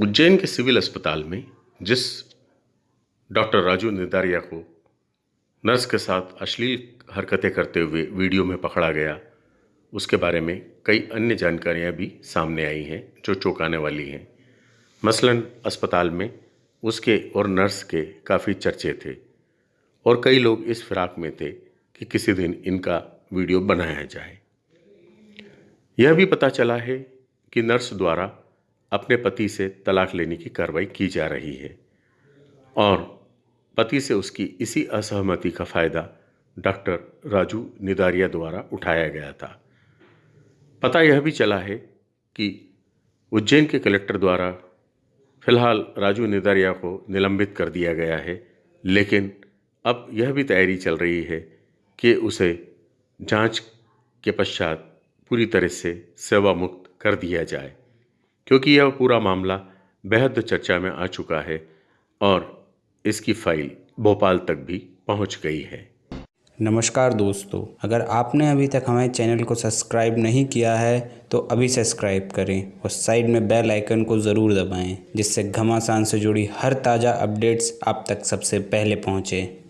उज्जैन के सिविल अस्पताल में जिस डॉक्टर राजू निदारिया को नर्स के साथ अश्लील हरकतें करते हुए वीडियो में पकड़ा गया, उसके बारे में कई अन्य जानकारियाँ भी सामने आई हैं जो चौंकाने वाली हैं। मसलन अस्पताल में उसके और नर्स के काफ़ी चर्चे थे और कई लोग इस फिराक में थे कि किसी दिन इनका वीडियो बनाया जाए। यह भी पता चला है कि नर्स द्वारा अपने पति से तलाक लेने की कार्रवाई की जा रही है और पति से उसकी इसी असहमति का फ़ायदा डॉक्टर राजू निदारिया द्वारा उठाया गया था। पता यह भी चला है कि उज्जैन के कलेक्टर द्वारा फ़िलहाल राजू निदारिया को निलंबित कर दिया गया है, लेकिन अब यह भी तैयारी चल रही है कि उसे जाँच के पश्चात पूरी तरह से सेवा मुक्त कर दिया जाए। क्योंकि यह पूरा मामला बेहद चर्चा में आ चुका है और इसकी फ़ाइल भोपाल तक भी पहुँच गई है। नमस्कार दोस्तों, अगर आपने अभी तक हमारे चैनल को सब्सक्राइब नहीं किया है तो अभी सब्सक्राइब करें और साइड में बेल आइकन को ज़रूर दबाएँ, जिससे घमासान से जुड़ी हर ताज़ा अपडेट्स आप तक सबसे पहले पहुँचें।